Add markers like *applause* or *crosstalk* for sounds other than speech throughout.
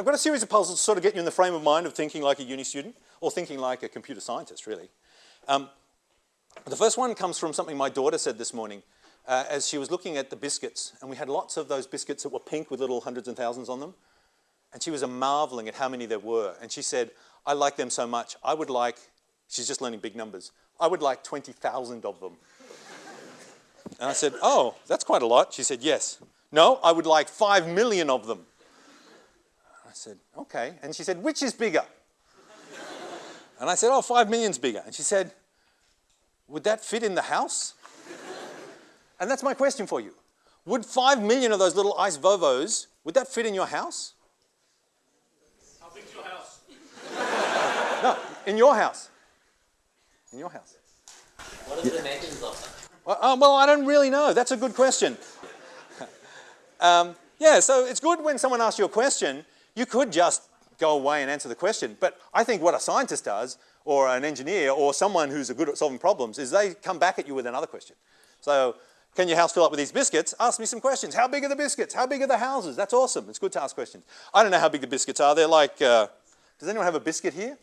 I've got a series of puzzles to sort of get you in the frame of mind of thinking like a uni student, or thinking like a computer scientist, really. Um, the first one comes from something my daughter said this morning uh, as she was looking at the biscuits, and we had lots of those biscuits that were pink with little hundreds and thousands on them, and she was marveling at how many there were, and she said, I like them so much, I would like, she's just learning big numbers, I would like 20,000 of them. and I said, oh, that's quite a lot. She said, yes. No, I would like 5 million of them. I said, okay. And she said, which is bigger? and I said, oh, 5 million's bigger. And she said, would that fit in the house? And that's my question for you. Would 5 million of those little ice Vovos, would that fit in your house? How big's your house? *laughs* no, in your house. In your house. What are the dimensions of them? Well, uh, well, I don't really know. That's a good question. *laughs* um, yeah, so it's good when someone asks you a question, you could just go away and answer the question. But I think what a scientist does, or an engineer, or someone who's good at solving problems, is they come back at you with another question. So, can your house fill up with these biscuits? Ask me some questions. How big are the biscuits? How big are the houses? That's awesome. It's good to ask questions. I don't know how big the biscuits are. They're like, uh, does anyone have a biscuit here?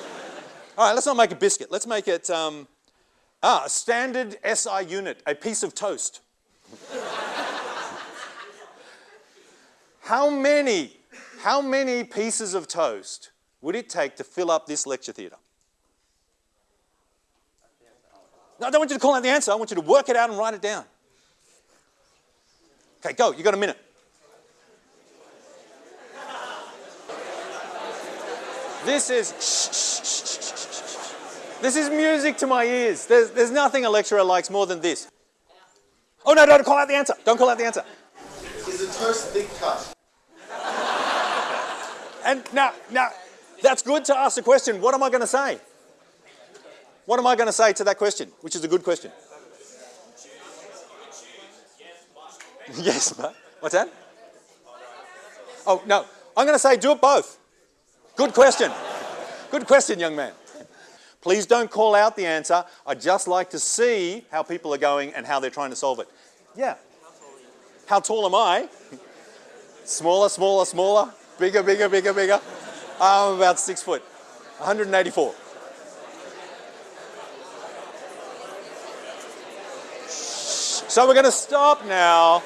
*laughs* All right, let's not make a biscuit. Let's make it, um, ah, a standard SI unit, a piece of toast. *laughs* how many how many pieces of toast would it take to fill up this lecture theatre? No, I don't want you to call out the answer. I want you to work it out and write it down. Okay, go. You got a minute. This is shh, shh, shh, This is music to my ears. There's, there's nothing a lecturer likes more than this. Oh no, don't call out the answer. Don't call out the answer. Is a toast thick cut? And now, now, that's good to ask the question, what am I going to say? What am I going to say to that question, which is a good question? *laughs* yes, but what's that? Oh, no, I'm going to say do it both. Good question. Good question, young man. Please don't call out the answer. I'd just like to see how people are going and how they're trying to solve it. Yeah. How tall am I? Smaller, smaller, smaller. Bigger, bigger, bigger, bigger. I'm about six foot, 184. So we're going to stop now.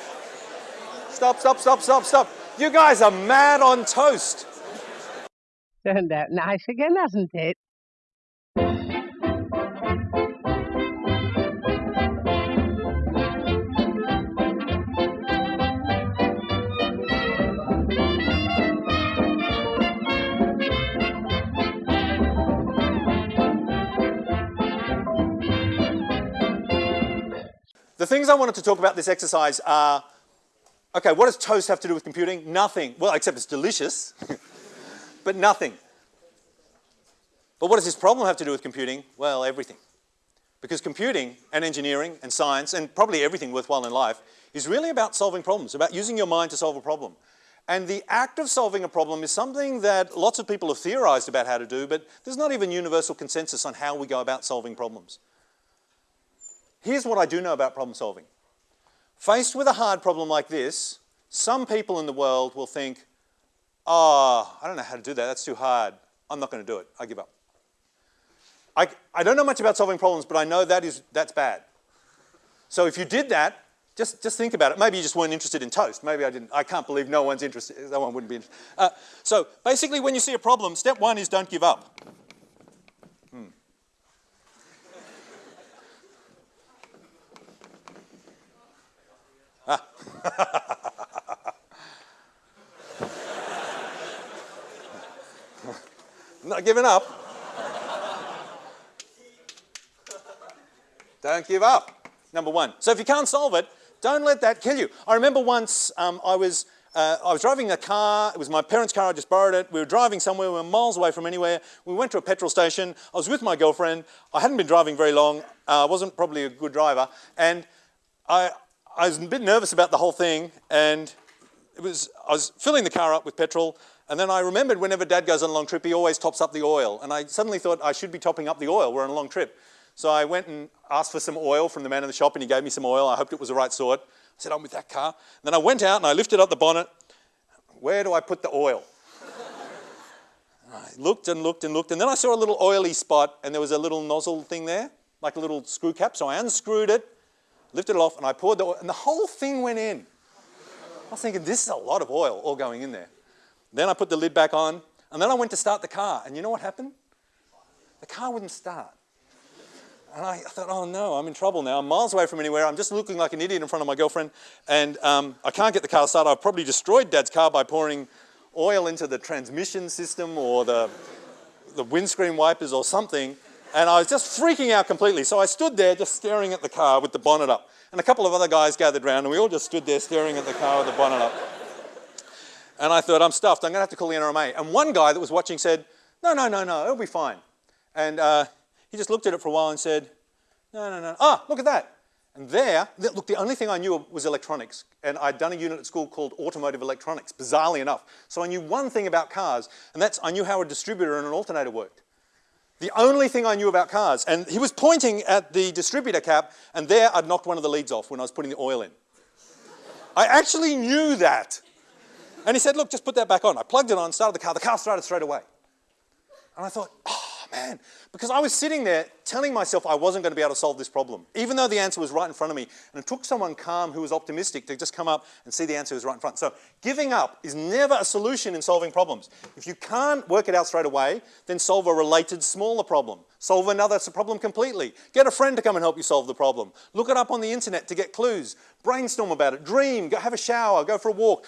Stop, stop, stop, stop, stop. You guys are mad on toast. *laughs* Turned out nice again, hasn't it? Things I wanted to talk about this exercise are, okay, what does toast have to do with computing? Nothing. Well, except it's delicious, *laughs* but nothing. But what does this problem have to do with computing? Well, everything. Because computing and engineering and science and probably everything worthwhile in life is really about solving problems, about using your mind to solve a problem. And the act of solving a problem is something that lots of people have theorized about how to do, but there's not even universal consensus on how we go about solving problems. Here's what I do know about problem solving. Faced with a hard problem like this, some people in the world will think, oh, I don't know how to do that, that's too hard. I'm not going to do it, I give up. I, I don't know much about solving problems, but I know that is, that's bad. So if you did that, just, just think about it. Maybe you just weren't interested in toast. Maybe I didn't. I can't believe no one's interested. No one wouldn't be interested. Uh, so basically when you see a problem, step one is don't give up. *laughs* Not giving up. Don't give up, number one. So if you can't solve it, don't let that kill you. I remember once um, I, was, uh, I was driving a car, it was my parents' car, I just borrowed it. We were driving somewhere, we were miles away from anywhere. We went to a petrol station, I was with my girlfriend, I hadn't been driving very long, uh, I wasn't probably a good driver, and I, I was a bit nervous about the whole thing, and it was, I was filling the car up with petrol, and then I remembered whenever Dad goes on a long trip, he always tops up the oil, and I suddenly thought I should be topping up the oil. We're on a long trip. So I went and asked for some oil from the man in the shop, and he gave me some oil. I hoped it was the right sort. I said, I'm with that car. And then I went out and I lifted up the bonnet. Where do I put the oil? *laughs* I looked and looked and looked, and then I saw a little oily spot, and there was a little nozzle thing there, like a little screw cap. So I unscrewed it, lifted it off, and I poured the oil, and the whole thing went in. I was thinking, this is a lot of oil all going in there. Then I put the lid back on, and then I went to start the car, and you know what happened? The car wouldn't start. And I thought, oh no, I'm in trouble now. I'm miles away from anywhere. I'm just looking like an idiot in front of my girlfriend, and um, I can't get the car started. I've probably destroyed Dad's car by pouring oil into the transmission system or the, the windscreen wipers or something. And I was just freaking out completely. So I stood there just staring at the car with the bonnet up. And a couple of other guys gathered around, and we all just stood there staring at the car with the bonnet up. And I thought, I'm stuffed. I'm going to have to call the NRMA. And one guy that was watching said, no, no, no, no, it'll be fine. And uh, he just looked at it for a while and said, no, no, no. Ah, look at that. And there, look, the only thing I knew was electronics. And I'd done a unit at school called automotive electronics, bizarrely enough. So I knew one thing about cars, and that's I knew how a distributor and an alternator worked. The only thing I knew about cars. And he was pointing at the distributor cap, and there I'd knocked one of the leads off when I was putting the oil in. I actually knew that. And he said, look, just put that back on. I plugged it on, started the car. The car started straight away. And I thought, oh, man, because I was sitting there telling myself I wasn't going to be able to solve this problem, even though the answer was right in front of me. And it took someone calm who was optimistic to just come up and see the answer was right in front. So giving up is never a solution in solving problems. If you can't work it out straight away, then solve a related smaller problem. Solve another problem completely. Get a friend to come and help you solve the problem. Look it up on the internet to get clues. Brainstorm about it. Dream. Go have a shower. Go for a walk.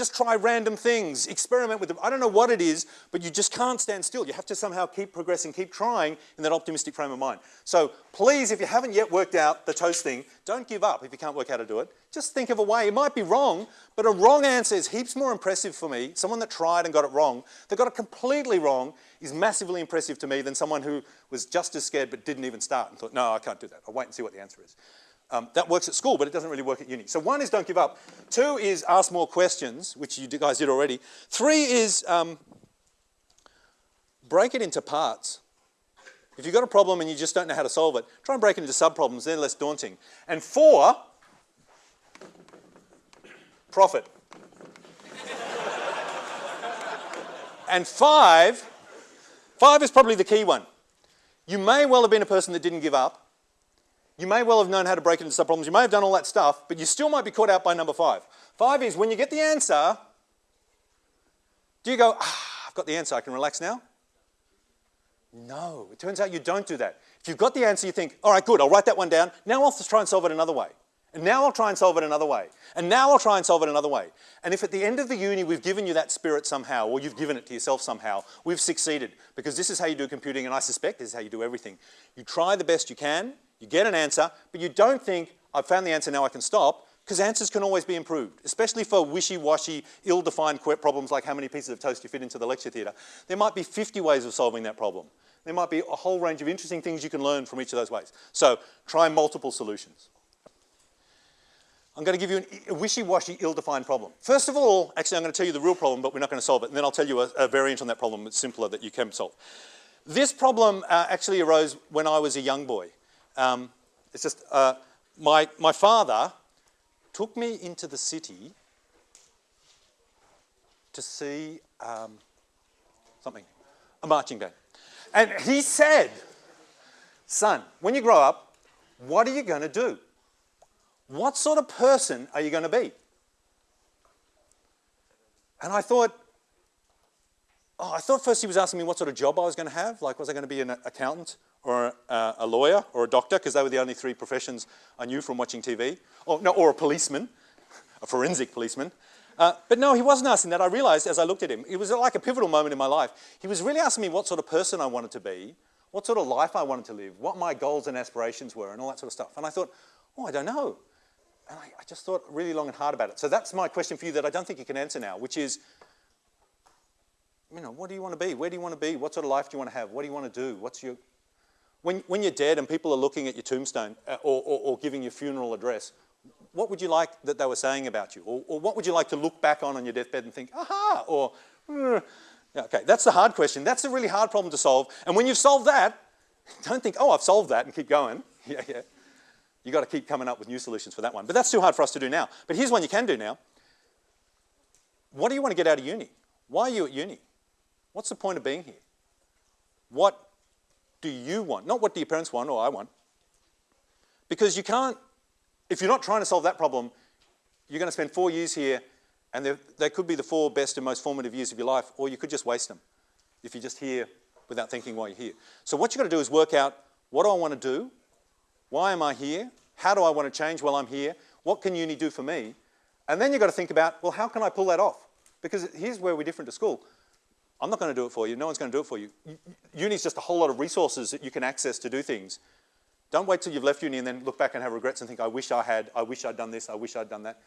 Just try random things, experiment with them. I don't know what it is, but you just can't stand still. You have to somehow keep progressing, keep trying in that optimistic frame of mind. So please, if you haven't yet worked out the toast thing, don't give up if you can't work out how to do it. Just think of a way. It might be wrong, but a wrong answer is heaps more impressive for me. Someone that tried and got it wrong, that got it completely wrong, is massively impressive to me than someone who was just as scared but didn't even start and thought, no, I can't do that. I'll wait and see what the answer is. Um, that works at school, but it doesn't really work at uni. So one is don't give up. Two is ask more questions, which you guys did already. Three is um, break it into parts. If you've got a problem and you just don't know how to solve it, try and break it into sub-problems, they're less daunting. And four, profit. *laughs* and five, five is probably the key one. You may well have been a person that didn't give up, you may well have known how to break it into subproblems. You may have done all that stuff, but you still might be caught out by number five. Five is when you get the answer, do you go, ah, I've got the answer, I can relax now? No, it turns out you don't do that. If you've got the answer, you think, all right, good, I'll write that one down. Now I'll try and solve it another way. And now I'll try and solve it another way. And now I'll try and solve it another way. And if at the end of the uni we've given you that spirit somehow, or you've given it to yourself somehow, we've succeeded. Because this is how you do computing, and I suspect this is how you do everything. You try the best you can, you get an answer, but you don't think, I've found the answer, now I can stop, because answers can always be improved, especially for wishy-washy, ill-defined problems like how many pieces of toast you fit into the lecture theatre. There might be 50 ways of solving that problem. There might be a whole range of interesting things you can learn from each of those ways. So try multiple solutions. I'm going to give you a wishy-washy, ill-defined problem. First of all, actually I'm going to tell you the real problem, but we're not going to solve it, and then I'll tell you a, a variant on that problem that's simpler that you can solve. This problem uh, actually arose when I was a young boy. Um, it's just, uh, my, my father took me into the city to see um, something, a marching band. And he said, son, when you grow up, what are you going to do? What sort of person are you going to be? And I thought, oh, I thought first he was asking me what sort of job I was going to have. Like, was I going to be an accountant or a, a lawyer or a doctor? Because they were the only three professions I knew from watching TV. Or, no, or a policeman, a forensic policeman. Uh, but no, he wasn't asking that. I realized as I looked at him, it was like a pivotal moment in my life. He was really asking me what sort of person I wanted to be, what sort of life I wanted to live, what my goals and aspirations were, and all that sort of stuff. And I thought, oh, I don't know. And I, I just thought really long and hard about it. So that's my question for you that I don't think you can answer now, which is, you know, what do you want to be? Where do you want to be? What sort of life do you want to have? What do you want to do? What's your... When, when you're dead and people are looking at your tombstone uh, or, or, or giving your funeral address, what would you like that they were saying about you? Or, or what would you like to look back on on your deathbed and think, aha, or. Yeah, okay, that's the hard question. That's a really hard problem to solve. And when you've solved that, *laughs* don't think, oh, I've solved that and keep going. *laughs* Yeah, yeah. You've got to keep coming up with new solutions for that one. But that's too hard for us to do now. But here's one you can do now. What do you want to get out of uni? Why are you at uni? What's the point of being here? What do you want? Not what do your parents want or I want. Because you can't, if you're not trying to solve that problem, you're going to spend four years here and they could be the four best and most formative years of your life, or you could just waste them if you're just here without thinking why you're here. So what you've got to do is work out, what do I want to do? Why am I here? How do I want to change while I'm here? What can uni do for me? And then you've got to think about, well, how can I pull that off? Because here's where we're different to school. I'm not going to do it for you. No one's going to do it for you. Uni is just a whole lot of resources that you can access to do things. Don't wait till you've left uni and then look back and have regrets and think, I wish I had, I wish I'd done this, I wish I'd done that.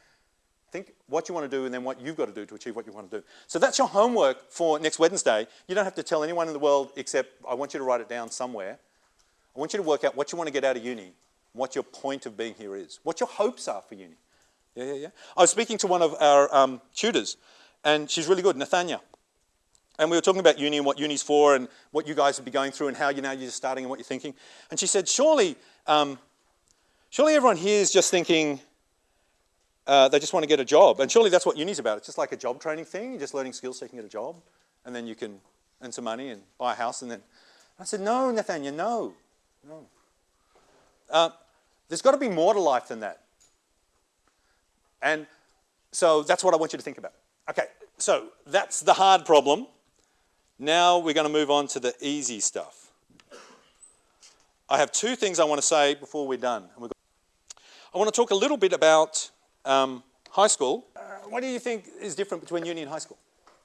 Think what you want to do and then what you've got to do to achieve what you want to do. So that's your homework for next Wednesday. You don't have to tell anyone in the world except I want you to write it down somewhere. I want you to work out what you want to get out of uni, what your point of being here is, what your hopes are for uni. Yeah, yeah, yeah. I was speaking to one of our um, tutors, and she's really good, Nathania. And we were talking about uni and what uni's for and what you guys would be going through and how you know you're starting and what you're thinking. And she said, surely, um, surely everyone here is just thinking uh, they just want to get a job. And surely that's what uni's about. It's just like a job training thing. You're just learning skills so you can get a job. And then you can earn some money and buy a house. And then I said, no, Nathania, no, no. Uh, there's got to be more to life than that. And so that's what I want you to think about. Okay, so that's the hard problem. Now we're going to move on to the easy stuff. I have two things I want to say before we're done. I want to talk a little bit about um, high school. Uh, what do you think is different between uni and high school?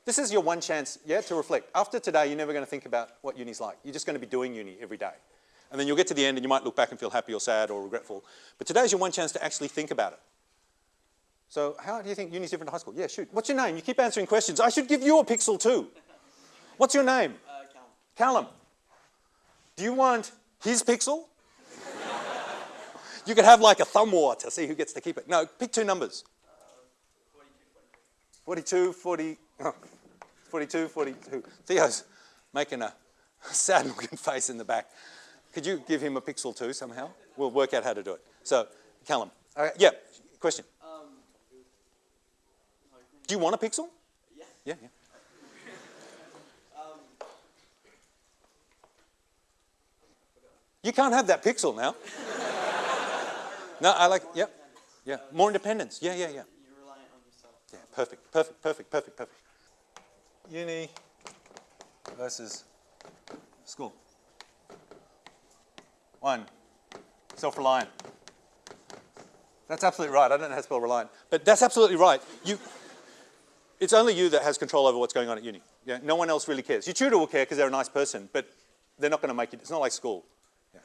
This is your one chance, yeah, to reflect. After today, you're never going to think about what uni's like. You're just going to be doing uni every day. And then you'll get to the end and you might look back and feel happy or sad or regretful. But today's your one chance to actually think about it. So how do you think uni's different to high school? Yeah, shoot. What's your name? You keep answering questions. I should give you a pixel too. What's your name? Uh, Callum. Callum. Do you want his pixel? you could have like a thumb war to see who gets to keep it. No, pick two numbers. 42, 40, oh, 42, 42. Theo's making a sad looking face in the back. Could you give him a pixel too somehow? We'll work out how to do it. So, Callum. Uh, yeah, question. Um, Do you want a pixel? yeah. Yeah, yeah. You can't have that pixel now. no, I like, yeah, yeah. More independence. Yeah, yeah, yeah. you're reliant on yourself. Yeah, perfect, perfect, perfect, perfect, perfect. Uni versus school. One, self-reliant. That's absolutely right. I don't know how to spell reliant, but that's absolutely right. You, it's only you that has control over what's going on at uni. Yeah, no one else really cares. Your tutor will care because they're a nice person, but they're not going to make it. It's not like school. Uh,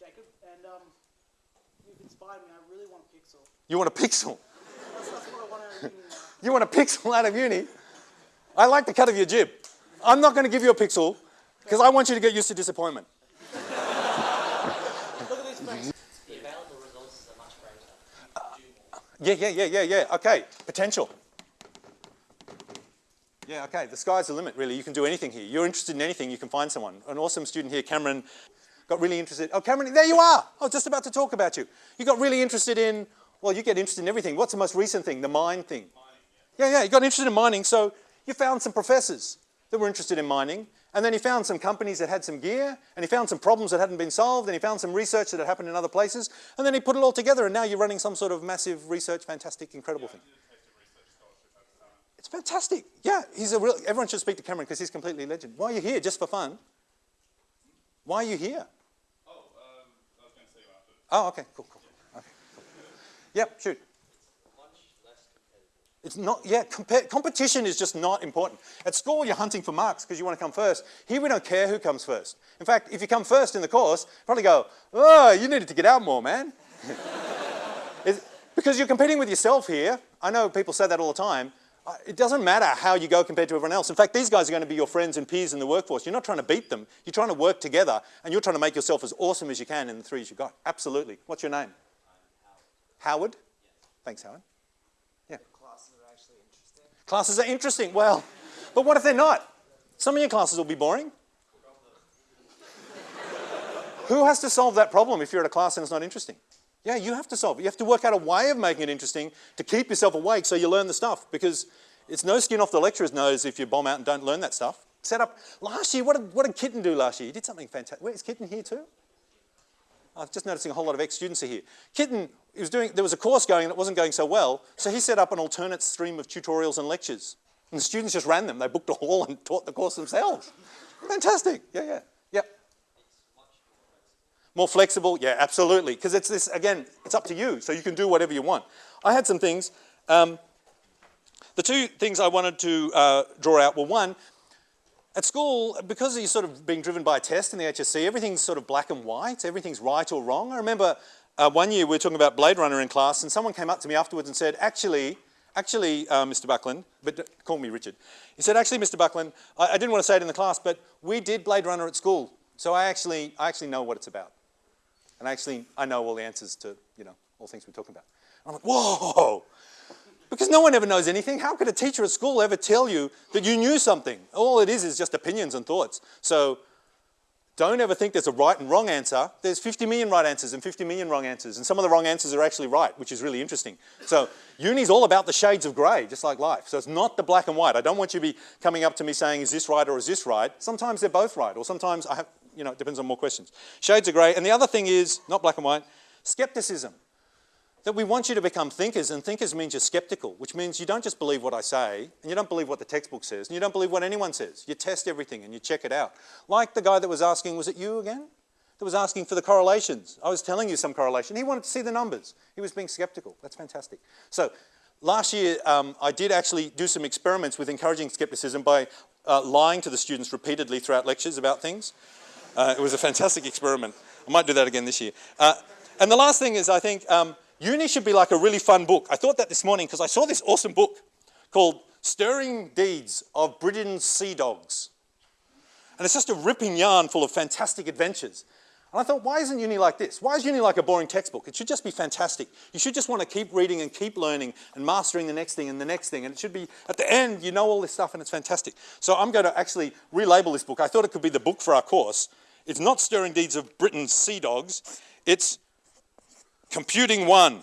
Jacob, and um, you've me. I really want a pixel. You want a pixel. *laughs* That's, that's want. You want a pixel out of uni? I like the cut of your jib. I'm not going to give you a pixel because I want you to get used to disappointment. *laughs* Look at this face. The available resources are much greater. You can do more. Yeah, yeah, yeah, yeah, yeah. Okay, potential. Yeah, okay, the sky's the limit, really. You can do anything here. You're interested in anything, you can find someone. An awesome student here, Cameron, got really interested. Oh, Cameron, there you are. I was just about to talk about you. You got really interested in, well, you get interested in everything. What's the most recent thing? The mine thing. Yeah, yeah, you got interested in mining, so you found some professors that were interested in mining, and then he found some companies that had some gear, and he found some problems that hadn't been solved, and he found some research that had happened in other places, and then he put it all together, and now you're running some sort of massive research, fantastic, incredible thing. It's fantastic. Yeah, he's a real, everyone should speak to Cameron because he's completely legend. Why are you here? Just for fun? Why are you here? Oh, um, I was going to see you after. Oh, okay, cool, cool. Okay, cool. Yep, shoot. It's not, yeah, competition is just not important. At school, you're hunting for marks because you want to come first. Here, we don't care who comes first. In fact, if you come first in the course, probably go, oh, you needed to get out more, man. *laughs* Because you're competing with yourself here. I know people say that all the time. Uh, It doesn't matter how you go compared to everyone else. In fact, these guys are going to be your friends and peers in the workforce. You're not trying to beat them. You're trying to work together, and you're trying to make yourself as awesome as you can in the threes you've got. Absolutely. What's your name? Howard? Thanks, Howard. Yeah. Classes are actually interesting. Classes are interesting. Well, but what if they're not? Some of your classes will be boring. Who has to solve that problem if you're at a class and it's not interesting? Yeah, you have to solve it. You have to work out a way of making it interesting to keep yourself awake so you learn the stuff because it's no skin off the lecturer's nose if you bomb out and don't learn that stuff. Set up, last year, what did, what did Kitten do last year? He did something fantastic. Wait, is Kitten here too? I'm just noticing a whole lot of ex-students are here. Kitten, he was doing, there was a course going that wasn't going so well, so he set up an alternate stream of tutorials and lectures. And the students just ran them. They booked a hall and taught the course themselves. Fantastic. Yeah, yeah. More flexible? Yeah, absolutely. Because it's this, again, it's up to you. So you can do whatever you want. I had some things. Um, the two things I wanted to uh, draw out were one, at school, because you're sort of being driven by a test in the HSC, everything's sort of black and white, everything's right or wrong. I remember uh, one year we were talking about Blade Runner in class and someone came up to me afterwards and said, actually, actually, uh, Mr. Buckland, but call me Richard. He said, actually, Mr. Buckland, I, I didn't want to say it in the class, but we did Blade Runner at school, so I actually, I actually know what it's about. And actually, I know all the answers to, you know, all things we're talking about. I'm like, whoa! Because no one ever knows anything. How could a teacher at school ever tell you that you knew something? All it is is just opinions and thoughts. So don't ever think there's a right and wrong answer. There's 50 million right answers and 50 million wrong answers. And some of the wrong answers are actually right, which is really interesting. So uni's all about the shades of grey, just like life. So it's not the black and white. I don't want you to be coming up to me saying, is this right or is this right? Sometimes they're both right, or sometimes I have, you know, it depends on more questions. Shades of grey. And the other thing is, not black and white, skepticism that we want you to become thinkers, and thinkers means you're skeptical, which means you don't just believe what I say, and you don't believe what the textbook says, and you don't believe what anyone says. You test everything and you check it out. Like the guy that was asking, was it you again? That was asking for the correlations. I was telling you some correlation. He wanted to see the numbers. He was being skeptical. That's fantastic. So last year, um, I did actually do some experiments with encouraging skepticism by uh, lying to the students repeatedly throughout lectures about things. Uh, it was a fantastic experiment. I might do that again this year. Uh, and the last thing is, I think, um, Uni should be like a really fun book. I thought that this morning because I saw this awesome book called Stirring Deeds of Britain's Sea Dogs. And it's just a ripping yarn full of fantastic adventures. And I thought, why isn't uni like this? Why is uni like a boring textbook? It should just be fantastic. You should just want to keep reading and keep learning and mastering the next thing and the next thing. And it should be, at the end, you know all this stuff and it's fantastic. So I'm going to actually relabel this book. I thought it could be the book for our course. It's not Stirring Deeds of Britain's Sea Dogs. It's Computing One.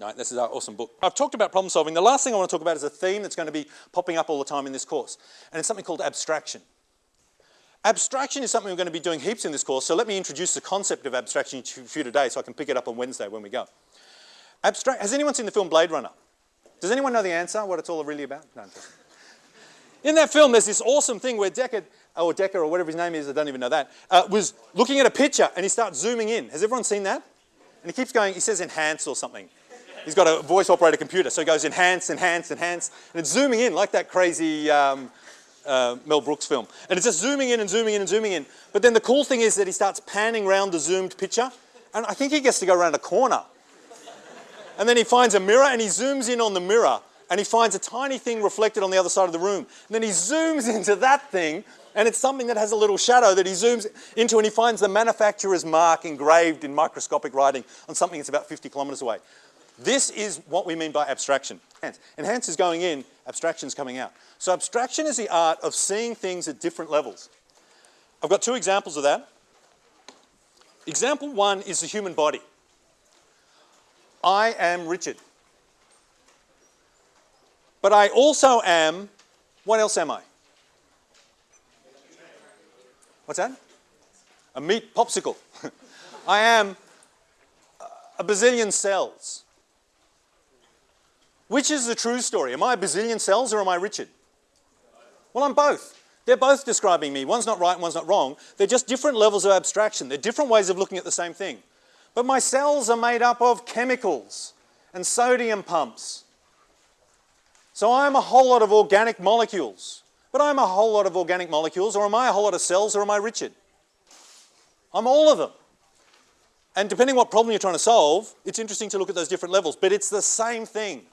Right, this is our awesome book. I've talked about problem solving. The last thing I want to talk about is a theme that's going to be popping up all the time in this course, and it's something called abstraction. Abstraction is something we're going to be doing heaps in this course, so let me introduce the concept of abstraction to you today so I can pick it up on Wednesday when we go. Abstract, has anyone seen the film Blade Runner? Does anyone know the answer, what it's all really about? No. In that film, there's this awesome thing where Deckard, or Decker, or whatever his name is, I don't even know that, uh, was looking at a picture and he starts zooming in. Has everyone seen that? And he keeps going, he says enhance or something. He's got a voice operated computer, so he goes enhance, enhance, enhance, and it's zooming in like that crazy um, uh, Mel Brooks film. And it's just zooming in and zooming in and zooming in. But then the cool thing is that he starts panning around the zoomed picture, and I think he gets to go around a corner. And then he finds a mirror and he zooms in on the mirror and he finds a tiny thing reflected on the other side of the room. And then he zooms *laughs* into that thing and it's something that has a little shadow that he zooms into and he finds the manufacturer's mark engraved in microscopic writing on something that's about 50 kilometres away. This is what we mean by abstraction. Enhance is going in, abstraction is coming out. So abstraction is the art of seeing things at different levels. I've got two examples of that. Example one is the human body. I am Richard. But I also am, what else am I? What's that? A meat popsicle. *laughs* I am uh, a bazillion cells. Which is the true story? Am I a bazillion cells or am I Richard? Well, I'm both. They're both describing me. One's not right and one's not wrong. They're just different levels of abstraction. They're different ways of looking at the same thing. But my cells are made up of chemicals and sodium pumps. So I'm a whole lot of organic molecules. But I'm a whole lot of organic molecules, or am I a whole lot of cells, or am I Richard? I'm all of them. And depending what problem you're trying to solve, it's interesting to look at those different levels, but it's the same thing.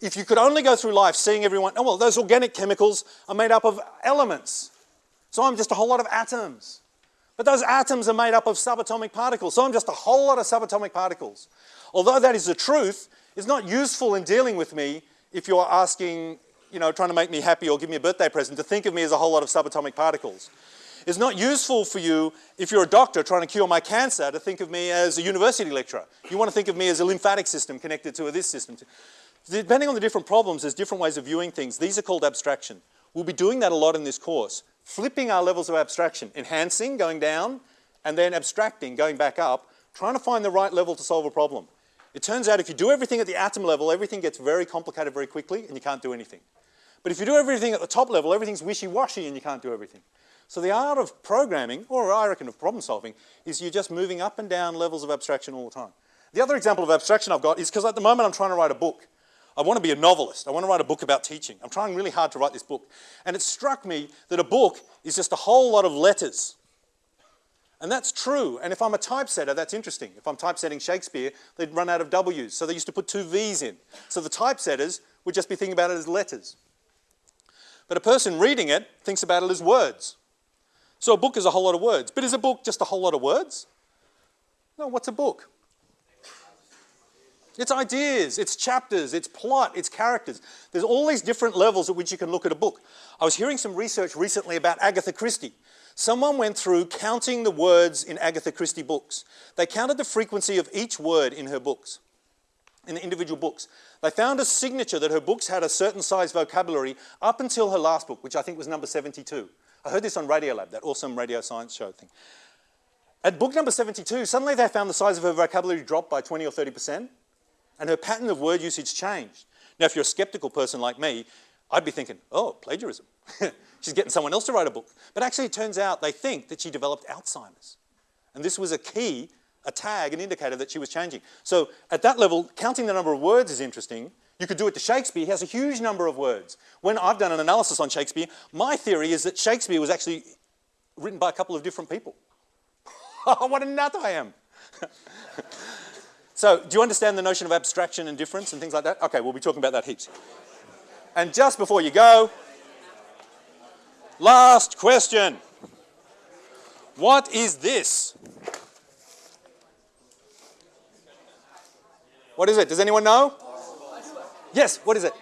If you could only go through life seeing everyone, oh well, those organic chemicals are made up of elements. So I'm just a whole lot of atoms. But those atoms are made up of subatomic particles, so I'm just a whole lot of subatomic particles. Although that is the truth, it's not useful in dealing with me if you're asking, you know, trying to make me happy or give me a birthday present to think of me as a whole lot of subatomic particles. It's not useful for you if you're a doctor trying to cure my cancer to think of me as a university lecturer. You want to think of me as a lymphatic system connected to this system. Depending on the different problems, there's different ways of viewing things. These are called abstraction. We'll be doing that a lot in this course. Flipping our levels of abstraction, enhancing, going down, and then abstracting, going back up, trying to find the right level to solve a problem. It turns out if you do everything at the atom level, everything gets very complicated very quickly and you can't do anything. But if you do everything at the top level, everything's wishy-washy and you can't do everything. So the art of programming, or I reckon of problem solving, is you're just moving up and down levels of abstraction all the time. The other example of abstraction I've got is because at the moment I'm trying to write a book. I want to be a novelist. I want to write a book about teaching. I'm trying really hard to write this book. And it struck me that a book is just a whole lot of letters. And that's true. And if I'm a typesetter, that's interesting. If I'm typesetting Shakespeare, they'd run out of W's. So they used to put two V's in. So the typesetters would just be thinking about it as letters. But a person reading it thinks about it as words. So a book is a whole lot of words. But is a book just a whole lot of words? No, what's a book? It's ideas, it's chapters, it's plot, it's characters. There's all these different levels at which you can look at a book. I was hearing some research recently about Agatha Christie. Someone went through counting the words in Agatha Christie books. They counted the frequency of each word in her books, in the individual books. They found a signature that her books had a certain size vocabulary up until her last book, which I think was number 72. I heard this on Radiolab, that awesome radio science show thing. At book number 72, suddenly they found the size of her vocabulary dropped by 20 or 30%, and her pattern of word usage changed. Now, if you're a skeptical person like me, I'd be thinking, oh, plagiarism. *laughs* She's getting someone else to write a book. But actually, it turns out they think that she developed Alzheimer's. And this was a key, a tag, an indicator that she was changing. So at that level, counting the number of words is interesting. You could do it to Shakespeare. He has a huge number of words. When I've done an analysis on Shakespeare, my theory is that Shakespeare was actually written by a couple of different people. *laughs* Oh, what a nut I am. *laughs* so do you understand the notion of abstraction and difference and things like that? Okay, we'll be talking about that heaps. And just before you go, last question. What is this? What is it? Does anyone know? Yes, what is it?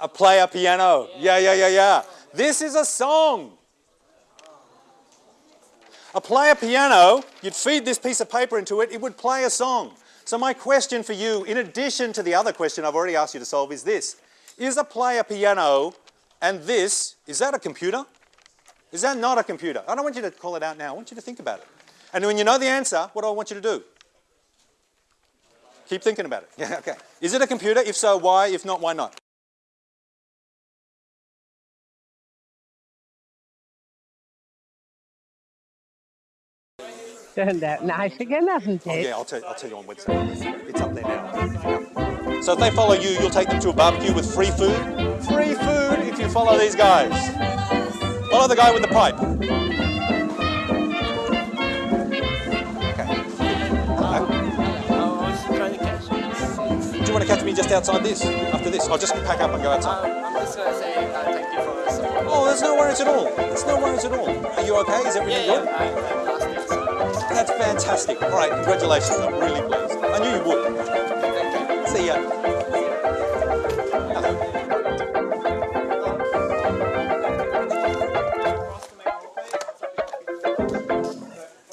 A player piano. Yeah, yeah, yeah, yeah. This is a song. A player piano, you'd feed this piece of paper into it, it would play a song. So my question for you, in addition to the other question I've already asked you to solve, is this. Is a player piano and this, is that a computer? Is that not a computer? I don't want you to call it out now. I want you to think about it. And when you know the answer, what do I want you to do? Keep thinking about it. Yeah, *laughs* okay. Is it a computer? If so, why? If not, why not? *laughs* Turned out nice again, hasn't it? Oh, yeah, I'll tell, I'll tell you on Wednesday. It's up there now. So if they follow you, you'll take them to a barbecue with free food? Free food you follow these guys. Follow the guy with the pipe. Okay. Hello. I was trying to catch you. Do you want to catch me just outside this? After this? I'll just pack up and go outside. Um, I'm just gonna say uh, thank you for support. Oh, there's no worries at all. There's no worries at all. Are you okay? Is everything yeah, good? I, I passed it. So That's fantastic. All right, congratulations. I'm really pleased. I knew you would. thank you. See ya.